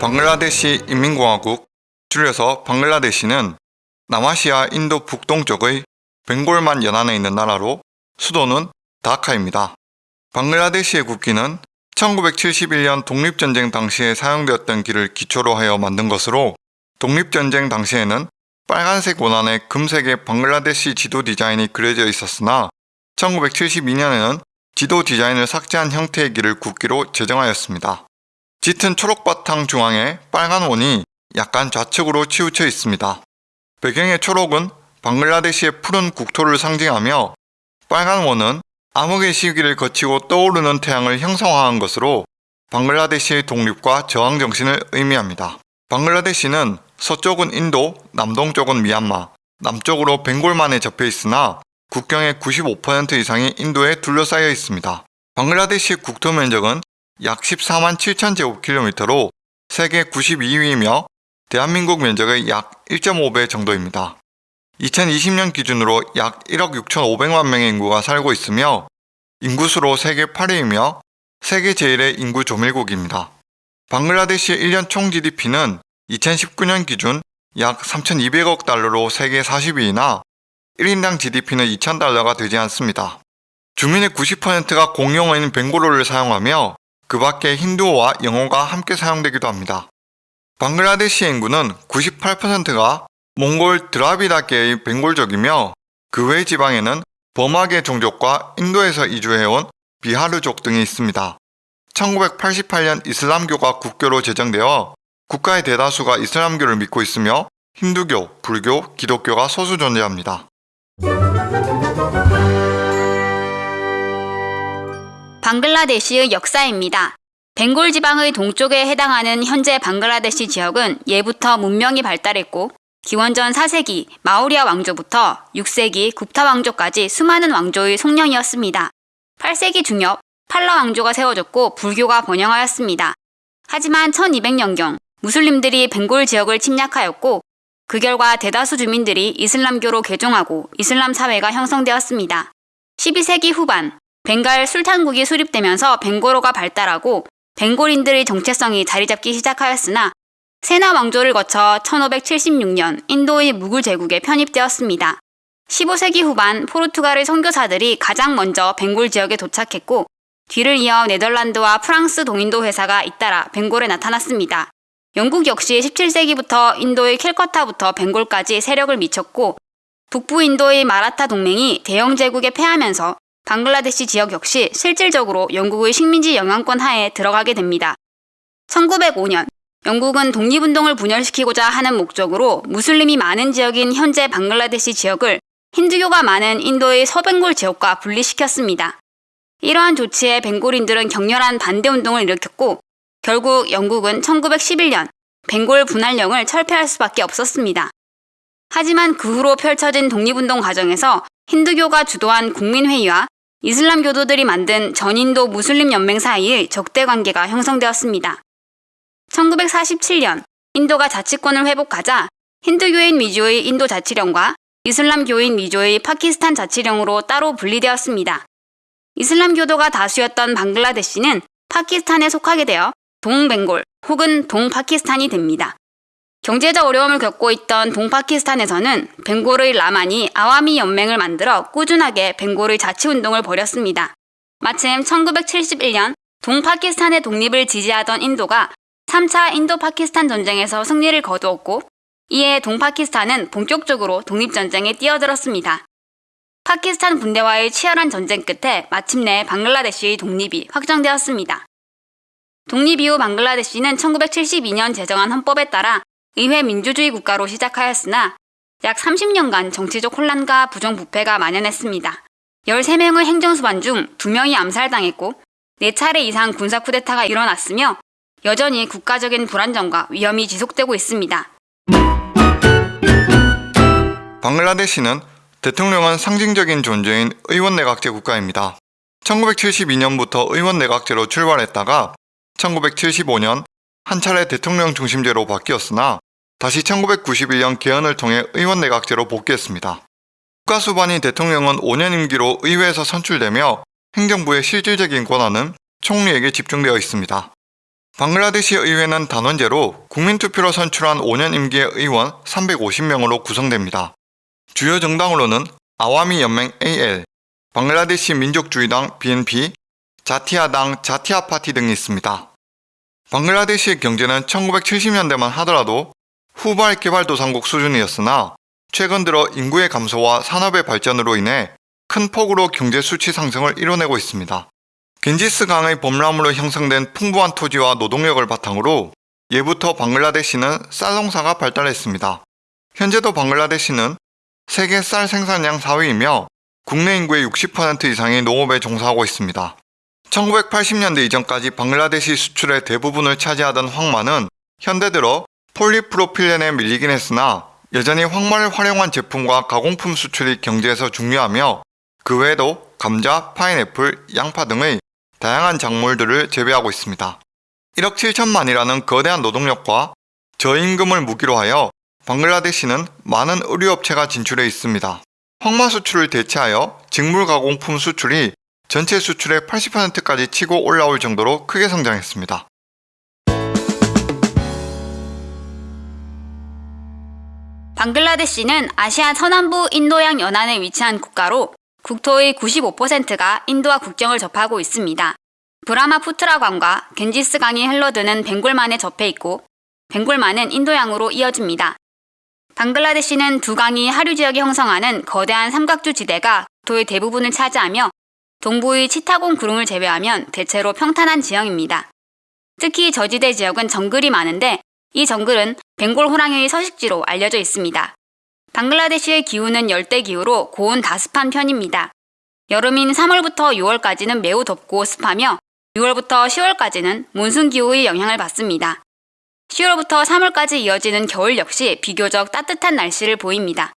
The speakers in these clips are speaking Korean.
방글라데시 인민공화국, 줄여서 방글라데시는 남아시아 인도 북동쪽의 벵골만 연안에 있는 나라로 수도는 다카입니다. 방글라데시의 국기는 1971년 독립전쟁 당시에 사용되었던 길을 기초로 하여 만든 것으로 독립전쟁 당시에는 빨간색 원안에 금색의 방글라데시 지도 디자인이 그려져 있었으나 1972년에는 지도 디자인을 삭제한 형태의 길을 국기로 제정하였습니다. 짙은 초록 바탕 중앙에 빨간 원이 약간 좌측으로 치우쳐 있습니다. 배경의 초록은 방글라데시의 푸른 국토를 상징하며 빨간 원은 암흑의 시기를 거치고 떠오르는 태양을 형상화한 것으로 방글라데시의 독립과 저항 정신을 의미합니다. 방글라데시는 서쪽은 인도, 남동쪽은 미얀마, 남쪽으로 벵골만에 접해 있으나 국경의 95% 이상이 인도에 둘러싸여 있습니다. 방글라데시의 국토 면적은 약 14만 7천 제곱킬로미터로 세계 92위이며 대한민국 면적의 약 1.5배 정도입니다. 2020년 기준으로 약 1억 6천5백만 명의 인구가 살고 있으며 인구수로 세계 8위이며 세계 제1의 인구 조밀국입니다. 방글라데시의 1년 총 GDP는 2019년 기준 약 3,200억 달러로 세계 40위이나 1인당 GDP는 2,000달러가 되지 않습니다. 주민의 90%가 공용어인 벵골어를 사용하며 그 밖에 힌두어와 영어가 함께 사용되기도 합니다. 방글라데시의 인구는 98%가 몽골 드라비다계의 벵골족이며 그 외 지방에는 버마계 종족과 인도에서 이주해온 비하르족 등이 있습니다. 1988년 이슬람교가 국교로 제정되어 국가의 대다수가 이슬람교를 믿고 있으며 힌두교, 불교, 기독교가 소수 존재합니다. 방글라데시의 역사입니다. 벵골 지방의 동쪽에 해당하는 현재 방글라데시 지역은 예부터 문명이 발달했고 기원전 4세기 마우리아 왕조부터 6세기 굽타 왕조까지 수많은 왕조의 속령이었습니다. 8세기 중엽 팔라 왕조가 세워졌고 불교가 번영하였습니다. 하지만 1200년경 무슬림들이 벵골 지역을 침략하였고 그 결과 대다수 주민들이 이슬람교로 개종하고 이슬람 사회가 형성되었습니다. 12세기 후반 벵갈 술탄국이 수립되면서 벵고로가 발달하고 벵골인들의 정체성이 자리잡기 시작하였으나 세나 왕조를 거쳐 1576년 인도의 무굴 제국에 편입되었습니다. 15세기 후반 포르투갈의 선교사들이 가장 먼저 벵골 지역에 도착했고 뒤를 이어 네덜란드와 프랑스 동인도 회사가 잇따라 벵골에 나타났습니다. 영국 역시 17세기부터 인도의 캘커타부터 벵골까지 세력을 미쳤고 북부 인도의 마라타 동맹이 대영 제국에 패하면서 방글라데시 지역 역시 실질적으로 영국의 식민지 영향권 하에 들어가게 됩니다. 1905년 영국은 독립운동을 분열시키고자 하는 목적으로 무슬림이 많은 지역인 현재 방글라데시 지역을 힌두교가 많은 인도의 서벵골 지역과 분리시켰습니다. 이러한 조치에 벵골인들은 격렬한 반대 운동을 일으켰고 결국 영국은 1911년 벵골 분할령을 철폐할 수밖에 없었습니다. 하지만 그 후로 펼쳐진 독립운동 과정에서 힌두교가 주도한 국민회의와 이슬람 교도들이 만든 전인도 무슬림 연맹 사이의 적대 관계가 형성되었습니다. 1947년 인도가 자치권을 회복하자 힌두교인 위주의 인도 자치령과 이슬람교인 위주의 파키스탄 자치령으로 따로 분리되었습니다. 이슬람교도가 다수였던 방글라데시는 파키스탄에 속하게 되어 동벵골 혹은 동파키스탄이 됩니다. 경제적 어려움을 겪고 있던 동파키스탄에서는 벵골의 라만이 아와미 연맹을 만들어 꾸준하게 벵골의 자치운동을 벌였습니다. 마침 1971년 동파키스탄의 독립을 지지하던 인도가 3차 인도-파키스탄 전쟁에서 승리를 거두었고 이에 동파키스탄은 본격적으로 독립전쟁에 뛰어들었습니다. 파키스탄 군대와의 치열한 전쟁 끝에 마침내 방글라데시의 독립이 확정되었습니다. 독립 이후 방글라데시는 1972년 제정한 헌법에 따라 의회 민주주의 국가로 시작하였으나 약 30년간 정치적 혼란과 부정부패가 만연했습니다. 13명의 행정수반 중 2명이 암살당했고 4차례 이상 군사 쿠데타가 일어났으며 여전히 국가적인 불안정과 위험이 지속되고 있습니다. 방글라데시는 대통령은 상징적인 존재인 의원내각제 국가입니다. 1972년부터 의원내각제로 출발했다가 1975년 한 차례 대통령 중심제로 바뀌었으나 다시 1991년 개헌을 통해 의원 내각제로 복귀했습니다. 국가수반이 대통령은 5년 임기로 의회에서 선출되며 행정부의 실질적인 권한은 총리에게 집중되어 있습니다. 방글라데시 의회는 단원제로 국민투표로 선출한 5년 임기의 의원 350명으로 구성됩니다. 주요 정당으로는 아와미 연맹 AL, 방글라데시 민족주의당 BNP, 자티아당 자티아 파티 등이 있습니다. 방글라데시의 경제는 1970년대만 하더라도 후발 개발도상국 수준이었으나 최근 들어 인구의 감소와 산업의 발전으로 인해 큰 폭으로 경제 수치 상승을 이뤄내고 있습니다. 겐지스 강의 범람으로 형성된 풍부한 토지와 노동력을 바탕으로 예부터 방글라데시는 쌀 농사가 발달했습니다. 현재도 방글라데시는 세계 쌀 생산량 4위이며 국내 인구의 60% 이상이 농업에 종사하고 있습니다. 1980년대 이전까지 방글라데시 수출의 대부분을 차지하던 황마는 현대 들어 폴리프로필렌에 밀리긴 했으나 여전히 황마를 활용한 제품과 가공품 수출이 경제에서 중요하며 그 외에도 감자, 파인애플, 양파 등의 다양한 작물들을 재배하고 있습니다. 1억 7천만이라는 거대한 노동력과 저임금을 무기로 하여 방글라데시는 많은 의류업체가 진출해 있습니다. 황마 수출을 대체하여 직물 가공품 수출이 전체 수출의 80%까지 치고 올라올 정도로 크게 성장했습니다. 방글라데시는 아시아 서남부 인도양 연안에 위치한 국가로 국토의 95%가 인도와 국경을 접하고 있습니다. 브라마푸트라 강과 겐지스 강이 흘러드는 벵골만에 접해 있고 벵골만은 인도양으로 이어집니다. 방글라데시는 두 강이 하류 지역에 형성하는 거대한 삼각주 지대가 국토의 대부분을 차지하며 동부의 치타곤 구름을 제외하면 대체로 평탄한 지형입니다. 특히 저지대 지역은 정글이 많은데 이 정글은 벵골 호랑이의 서식지로 알려져 있습니다. 방글라데시의 기후는 열대 기후로 고온 다습한 편입니다. 여름인 3월부터 6월까지는 매우 덥고 습하며 6월부터 10월까지는 몬순 기후의 영향을 받습니다. 10월부터 3월까지 이어지는 겨울 역시 비교적 따뜻한 날씨를 보입니다.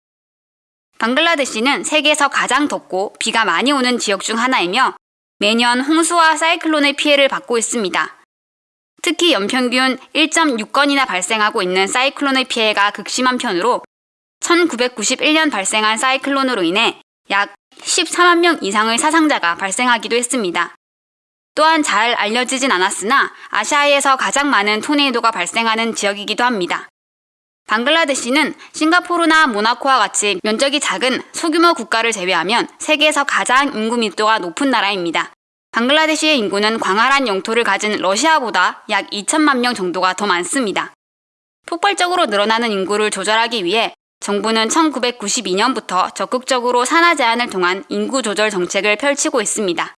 방글라데시는 세계에서 가장 덥고 비가 많이 오는 지역 중 하나이며 매년 홍수와 사이클론의 피해를 받고 있습니다. 특히 연평균 1.6건이나 발생하고 있는 사이클론의 피해가 극심한 편으로 1991년 발생한 사이클론으로 인해 약 14만 명 이상의 사상자가 발생하기도 했습니다. 또한 잘 알려지진 않았으나 아시아에서 가장 많은 토네이도가 발생하는 지역이기도 합니다. 방글라데시는 싱가포르나 모나코와 같이 면적이 작은 소규모 국가를 제외하면 세계에서 가장 인구密도가 높은 나라입니다. 방글라데시의 인구는 광활한 영토를 가진 러시아보다 약 2천만 명 정도가 더 많습니다. 폭발적으로 늘어나는 인구를 조절하기 위해 정부는 1992년부터 적극적으로 산하 제한을 통한 인구 조절 정책을 펼치고 있습니다.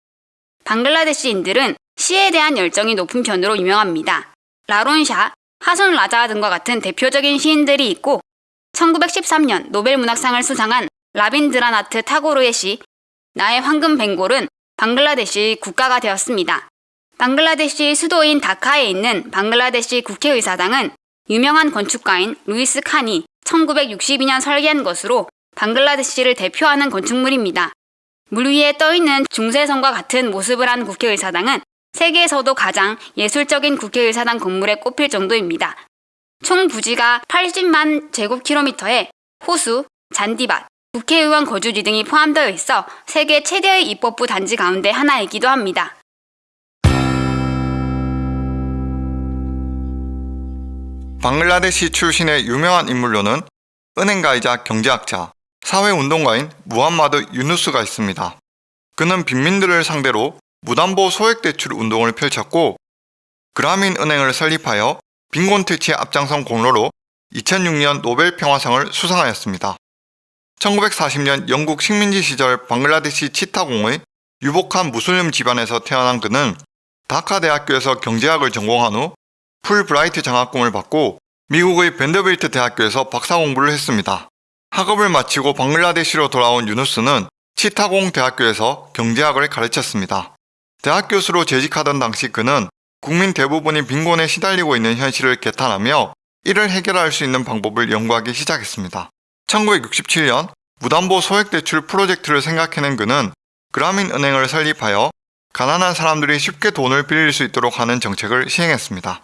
방글라데시인들은 시에 대한 열정이 높은 편으로 유명합니다. 라론샤, 하손 라자 등과 같은 대표적인 시인들이 있고 1913년 노벨 문학상을 수상한 라빈드라나트 타고르의 시 나의 황금 벵골은 방글라데시 국가가 되었습니다. 방글라데시 수도인 다카에 있는 방글라데시 국회의사당은 유명한 건축가인 루이스 칸이 1962년 설계한 것으로 방글라데시를 대표하는 건축물입니다. 물 위에 떠있는 중세성과 같은 모습을 한 국회의사당은 세계에서도 가장 예술적인 국회의사당 건물에 꼽힐 정도입니다. 총 부지가 80만 제곱킬로미터에 호수, 잔디밭, 국회의원 거주지 등이 포함되어 있어 세계 최대의 입법부 단지 가운데 하나이기도 합니다. 방글라데시 출신의 유명한 인물로는 은행가이자 경제학자, 사회운동가인 무함마드 유누스가 있습니다. 그는 빈민들을 상대로 무담보 소액대출 운동을 펼쳤고 그라민 은행을 설립하여 빈곤 퇴치에 앞장선 공로로 2006년 노벨 평화상을 수상하였습니다. 1940년 영국 식민지 시절 방글라데시 치타공의 유복한 무슬림 집안에서 태어난 그는 다카 대학교에서 경제학을 전공한 후 풀브라이트 장학금을 받고 미국의 밴더빌트 대학교에서 박사 공부를 했습니다. 학업을 마치고 방글라데시로 돌아온 유누스는 치타공 대학교에서 경제학을 가르쳤습니다. 대학 교수로 재직하던 당시 그는 국민 대부분이 빈곤에 시달리고 있는 현실을 개탄하며 이를 해결할 수 있는 방법을 연구하기 시작했습니다. 1967년 무담보 소액대출 프로젝트를 생각해낸 그는 그라민 은행을 설립하여 가난한 사람들이 쉽게 돈을 빌릴 수 있도록 하는 정책을 시행했습니다.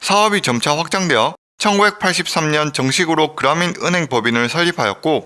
사업이 점차 확장되어 1983년 정식으로 그라민 은행 법인을 설립하였고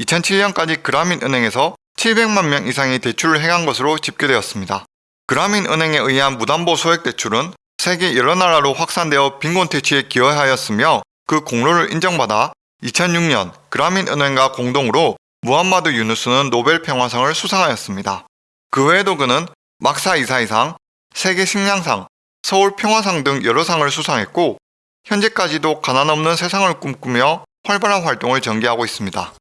2007년까지 그라민 은행에서 700만 명 이상이 대출을 행한 것으로 집계되었습니다. 그라민 은행에 의한 무담보 소액대출은 세계 여러 나라로 확산되어 빈곤 퇴치에 기여하였으며 그 공로를 인정받아 2006년 그라민 은행과 공동으로 무함마드 유누스는 노벨 평화상을 수상하였습니다. 그 외에도 그는 막사 이사이상, 세계 식량상, 서울 평화상 등 여러 상을 수상했고 현재까지도 가난 없는 세상을 꿈꾸며 활발한 활동을 전개하고 있습니다.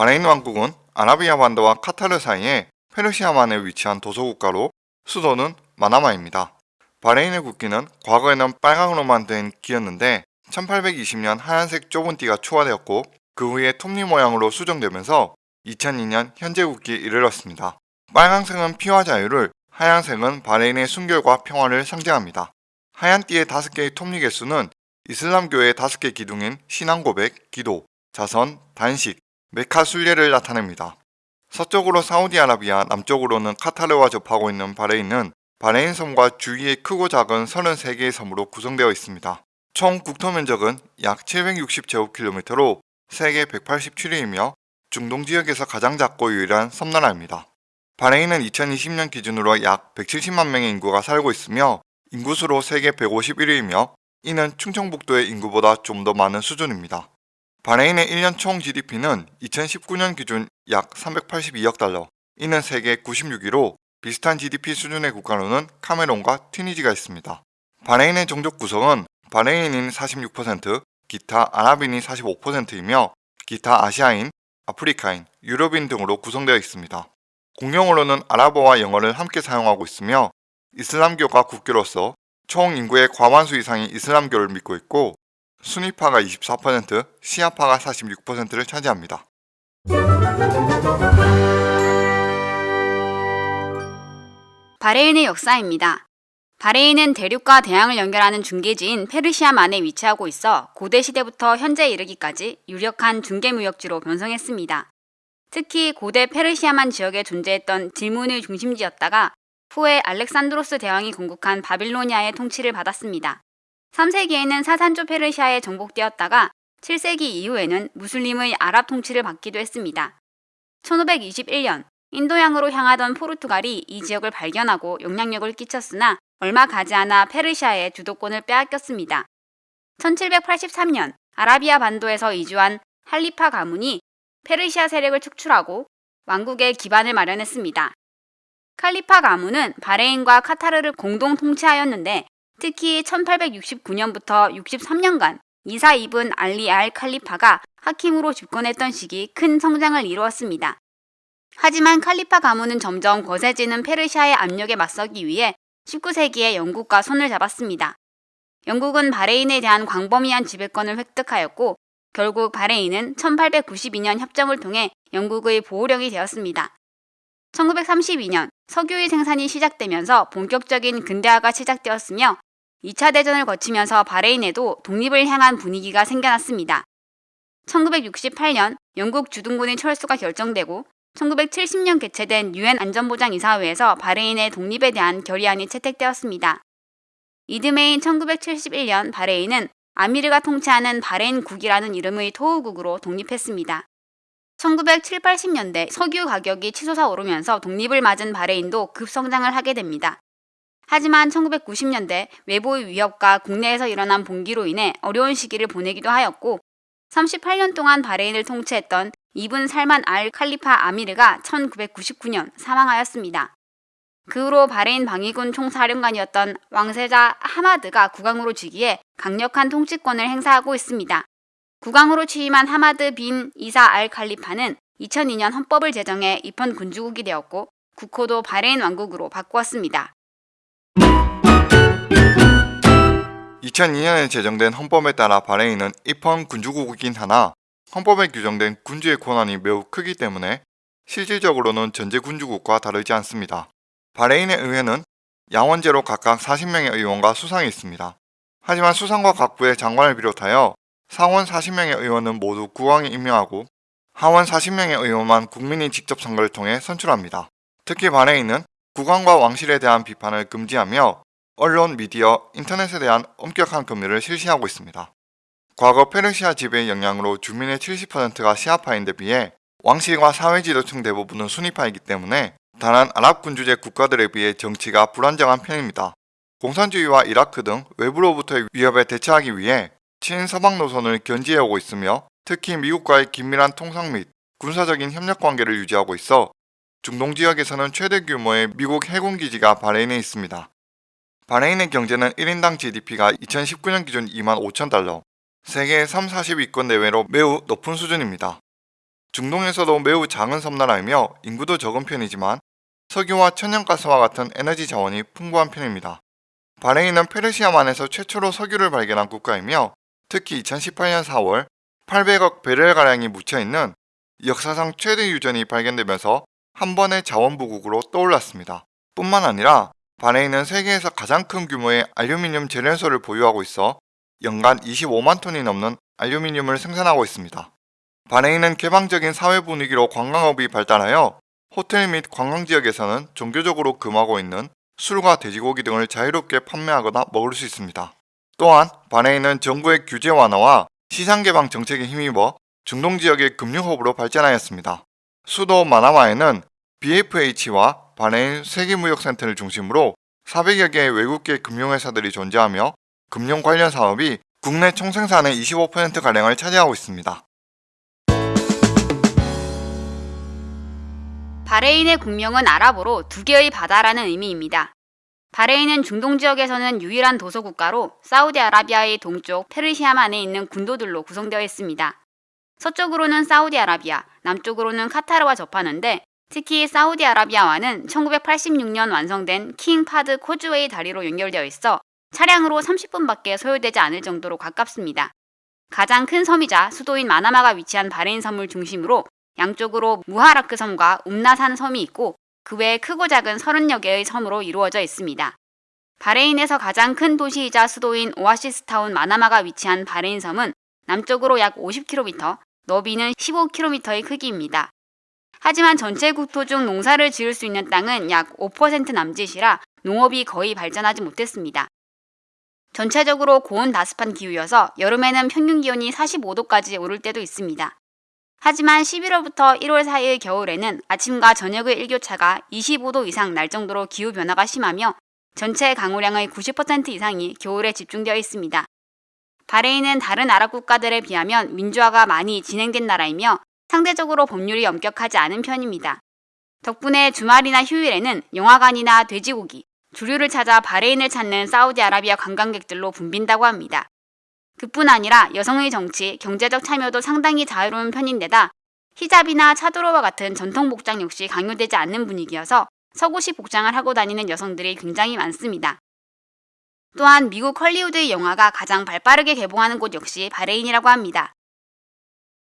바레인 왕국은 아라비아 반도와 카타르 사이에 페르시아만에 위치한 도서국가로 수도는 마나마입니다. 바레인의 국기는 과거에는 빨강으로만 된 기였는데 1820년 하얀색 좁은 띠가 추가되었고 그 후에 톱니 모양으로 수정되면서 2002년 현재 국기에 이르렀습니다. 빨강색은 피와 자유를, 하얀색은 바레인의 순결과 평화를 상징합니다. 하얀 띠의 다섯 개의 톱니 개수는 이슬람교의 다섯 개 기둥인 신앙 고백, 기도, 자선, 단식, 메카 순례를 나타냅니다. 서쪽으로 사우디아라비아, 남쪽으로는 카타르와 접하고 있는 바레인은 바레인 섬과 주위의 크고 작은 33개의 섬으로 구성되어 있습니다. 총 국토 면적은 약 760제곱킬로미터로 세계 187위이며 중동 지역에서 가장 작고 유일한 섬나라입니다. 바레인은 2020년 기준으로 약 170만 명의 인구가 살고 있으며 인구수로 세계 151위이며 이는 충청북도의 인구보다 좀 더 많은 수준입니다. 바레인의 1년 총 GDP는 2019년 기준 약 382억 달러, 이는 세계 96위로 비슷한 GDP 수준의 국가로는 카메룬과 튀니지가 있습니다. 바레인의 종족 구성은 바레인인 46%, 기타 아랍인이 45%이며 기타 아시아인, 아프리카인, 유럽인 등으로 구성되어 있습니다. 공용어로는 아랍어와 영어를 함께 사용하고 있으며 이슬람교가 국교로서 총 인구의 과반수 이상이 이슬람교를 믿고 있고 수니파가 24%, 시아파가 46%를 차지합니다. 바레인의 역사입니다. 바레인은 대륙과 대양을 연결하는 중계지인 페르시아만에 위치하고 있어 고대 시대부터 현재 이르기까지 유력한 중개무역지로 변성했습니다. 특히 고대 페르시아만 지역에 존재했던 질문의 중심지였다가 후에 알렉산드로스 대왕이 건국한 바빌로니아의 통치를 받았습니다. 3세기에는 사산조 페르시아에 정복되었다가 7세기 이후에는 무슬림의 아랍 통치를 받기도 했습니다. 1521년 인도양으로 향하던 포르투갈이 이 지역을 발견하고 영향력을 끼쳤으나 얼마 가지 않아 페르시아의 주도권을 빼앗겼습니다. 1783년 아라비아 반도에서 이주한 할리파 가문이 페르시아 세력을 축출하고 왕국의 기반을 마련했습니다. 칼리파 가문은 바레인과 카타르를 공동 통치하였는데 특히 1869년부터 63년간 이사 이븐 알리 알 칼리파가 하킴으로 집권했던 시기 큰 성장을 이루었습니다. 하지만 칼리파 가문은 점점 거세지는 페르시아의 압력에 맞서기 위해 19세기에 영국과 손을 잡았습니다. 영국은 바레인에 대한 광범위한 지배권을 획득하였고 결국 바레인은 1892년 협정을 통해 영국의 보호령이 되었습니다. 1932년 석유의 생산이 시작되면서 본격적인 근대화가 시작되었으며 2차 대전을 거치면서 바레인에도 독립을 향한 분위기가 생겨났습니다. 1968년 영국 주둔군의 철수가 결정되고 1970년 개최된 유엔 안전보장이사회에서 바레인의 독립에 대한 결의안이 채택되었습니다. 이듬해인 1971년 바레인은 아미르가 통치하는 바레인국이라는 이름의 토후국으로 독립했습니다. 1970, 80년대 석유 가격이 치솟아 오르면서 독립을 맞은 바레인도 급성장을 하게 됩니다. 하지만 1990년대 외부의 위협과 국내에서 일어난 봉기로 인해 어려운 시기를 보내기도 하였고 38년 동안 바레인을 통치했던 이븐 살만 알 칼리파 아미르가 1999년 사망하였습니다. 그 후로 바레인 방위군 총사령관이었던 왕세자 하마드가 국왕으로 즉위해 강력한 통치권을 행사하고 있습니다. 국왕으로 취임한 하마드 빈 이사 알 칼리파는 2002년 헌법을 제정해 입헌 군주국이 되었고 국호도 바레인 왕국으로 바꾸었습니다. 2002년에 제정된 헌법에 따라 바레인은 입헌 군주국이긴 하나 헌법에 규정된 군주의 권한이 매우 크기 때문에 실질적으로는 전제 군주국과 다르지 않습니다. 바레인의 의회는 양원제로 각각 40명의 의원과 수상이 있습니다. 하지만 수상과 각 부의 장관을 비롯하여 상원 40명의 의원은 모두 국왕이 임명하고 하원 40명의 의원만 국민이 직접 선거를 통해 선출합니다. 특히 바레인은 국왕과 왕실에 대한 비판을 금지하며 언론, 미디어, 인터넷에 대한 엄격한 금리를 실시하고 있습니다. 과거 페르시아 지배의 영향으로 주민의 70%가 시아파인데 비해 왕실과 사회 지도층 대부분은 순위파이기 때문에 다른 아랍 군주제 국가들에 비해 정치가 불안정한 편입니다. 공산주의와 이라크 등 외부로부터의 위협에 대처하기 위해 친서방 노선을 견지해오고 있으며 특히 미국과의 긴밀한 통상 및 군사적인 협력 관계를 유지하고 있어 중동 지역에서는 최대 규모의 미국 해군 기지가 바레인에 있습니다. 바레인의 경제는 1인당 GDP가 2019년 기준 2만 5천 달러, 세계 3, 40위권 내외로 매우 높은 수준입니다. 중동에서도 매우 작은 섬나라이며 인구도 적은 편이지만 석유와 천연가스와 같은 에너지 자원이 풍부한 편입니다. 바레인은 페르시아만에서 최초로 석유를 발견한 국가이며 특히 2018년 4월 800억 베렐가량이 묻혀있는 역사상 최대 유전이 발견되면서 한 번의 자원부국으로 떠올랐습니다. 뿐만 아니라 바레인은 세계에서 가장 큰 규모의 알루미늄 재련소를 보유하고 있어 연간 25만 톤이 넘는 알루미늄을 생산하고 있습니다. 바레인은 개방적인 사회 분위기로 관광업이 발달하여 호텔 및 관광지역에서는 종교적으로 금하고 있는 술과 돼지고기 등을 자유롭게 판매하거나 먹을 수 있습니다. 또한 바레인은 정부의 규제 완화와 시장 개방 정책에 힘입어 중동 지역의 금융 허브로 발전하였습니다. 수도 마나마에는 BFH와 바레인 세계무역센터를 중심으로 400여 개의 외국계 금융회사들이 존재하며 금융 관련 사업이 국내 총 생산의 25%가량을 차지하고 있습니다. 바레인의 국명은 아랍어로 두 개의 바다라는 의미입니다. 바레인은 중동 지역에서는 유일한 도서 국가로 사우디아라비아의 동쪽 페르시아만에 있는 군도들로 구성되어 있습니다. 서쪽으로는 사우디아라비아, 남쪽으로는 카타르와 접하는데 특히 사우디아라비아와는 1986년 완성된 킹 파드 코즈웨이 다리로 연결되어 있어 차량으로 30분밖에 소요되지 않을 정도로 가깝습니다. 가장 큰 섬이자 수도인 마나마가 위치한 바레인 섬을 중심으로 양쪽으로 무하라크 섬과 움나산 섬이 있고 그 외에 크고 작은 30여 개의 섬으로 이루어져 있습니다. 바레인에서 가장 큰 도시이자 수도인 오아시스타운 마나마가 위치한 바레인 섬은 남쪽으로 약 50km, 너비는 15km의 크기입니다. 하지만 전체 국토 중 농사를 지을 수 있는 땅은 약 5% 남짓이라 농업이 거의 발전하지 못했습니다. 전체적으로 고온 다습한 기후여서 여름에는 평균 기온이 45도까지 오를 때도 있습니다. 하지만 11월부터 1월 사이의 겨울에는 아침과 저녁의 일교차가 25도 이상 날 정도로 기후 변화가 심하며 전체 강우량의 90% 이상이 겨울에 집중되어 있습니다. 바레인은 다른 아랍 국가들에 비하면 민주화가 많이 진행된 나라이며 상대적으로 법률이 엄격하지 않은 편입니다. 덕분에 주말이나 휴일에는 영화관이나 돼지고기, 주류를 찾아 바레인을 찾는 사우디아라비아 관광객들로 붐빈다고 합니다. 그뿐 아니라 여성의 정치, 경제적 참여도 상당히 자유로운 편인데다 히잡이나 차도로와 같은 전통 복장 역시 강요되지 않는 분위기여서 서구식 복장을 하고 다니는 여성들이 굉장히 많습니다. 또한 미국 헐리우드의 영화가 가장 발빠르게 개봉하는 곳 역시 바레인이라고 합니다.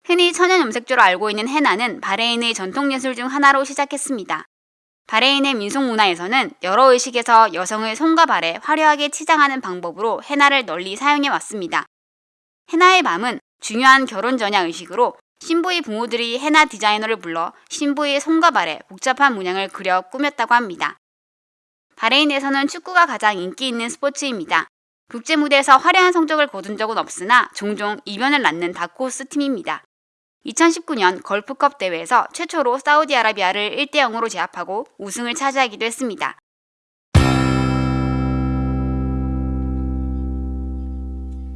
흔히 천연 염색제로 알고 있는 헤나는 바레인의 전통 예술 중 하나로 시작했습니다. 바레인의 민속 문화에서는 여러 의식에서 여성의 손과 발에 화려하게 치장하는 방법으로 헤나를 널리 사용해 왔습니다. 헤나의 밤은 중요한 결혼 전야 의식으로 신부의 부모들이 헤나 디자이너를 불러 신부의 손과 발에 복잡한 문양을 그려 꾸몄다고 합니다. 바레인에서는 축구가 가장 인기 있는 스포츠입니다. 국제 무대에서 화려한 성적을 거둔 적은 없으나 종종 이변을 낳는 다크호스 팀입니다. 2019년 걸프컵 대회에서 최초로 사우디아라비아를 1대 0으로 제압하고 우승을 차지하기도 했습니다.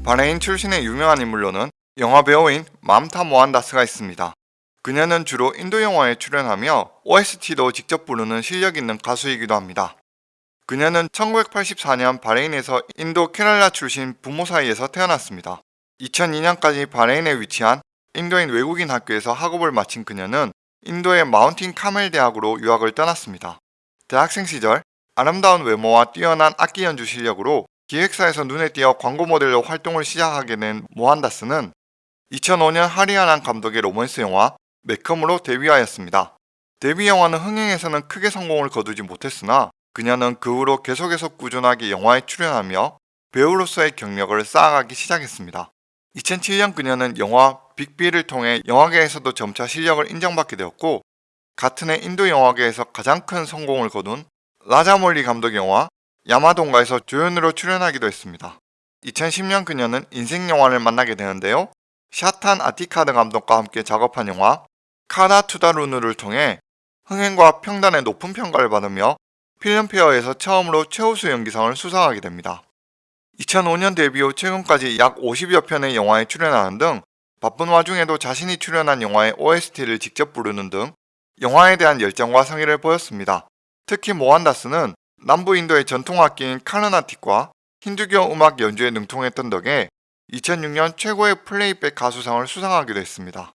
바레인 출신의 유명한 인물로는 영화 배우인 맘타 모한다스가 있습니다. 그녀는 주로 인도 영화에 출연하며 OST도 직접 부르는 실력 있는 가수이기도 합니다. 그녀는 1984년 바레인에서 인도 케랄라 출신 부모 사이에서 태어났습니다. 2002년까지 바레인에 위치한 인도인 외국인 학교에서 학업을 마친 그녀는 인도의 마운틴 카멜 대학으로 유학을 떠났습니다. 대학생 시절 아름다운 외모와 뛰어난 악기 연주 실력으로 기획사에서 눈에 띄어 광고 모델로 활동을 시작하게 된 모한다스는 2005년 하리아난 감독의 로맨스 영화 매컴으로 데뷔하였습니다. 데뷔 영화는 흥행에서는 크게 성공을 거두지 못했으나 그녀는 그 후로 계속해서 꾸준하게 영화에 출연하며 배우로서의 경력을 쌓아가기 시작했습니다. 2007년 그녀는 영화 빅비를 통해 영화계에서도 점차 실력을 인정받게 되었고 같은 해 인도 영화계에서 가장 큰 성공을 거둔 라자몰리 감독 영화 야마동가에서 조연으로 출연하기도 했습니다. 2010년 그녀는 인생 영화를 만나게 되는데요. 샤탄 아티카드 감독과 함께 작업한 영화 카나 투다루누를 통해 흥행과 평단의 높은 평가를 받으며 필름페어에서 처음으로 최우수 연기상을 수상하게 됩니다. 2005년 데뷔 후 최근까지 약 50여 편의 영화에 출연하는 등 바쁜 와중에도 자신이 출연한 영화의 OST를 직접 부르는 등 영화에 대한 열정과 성의를 보였습니다. 특히 모한다스는 남부 인도의 전통 악기인 카르나틱과 힌두교 음악 연주에 능통했던 덕에 2006년 최고의 플레이백 가수상을 수상하기도 했습니다.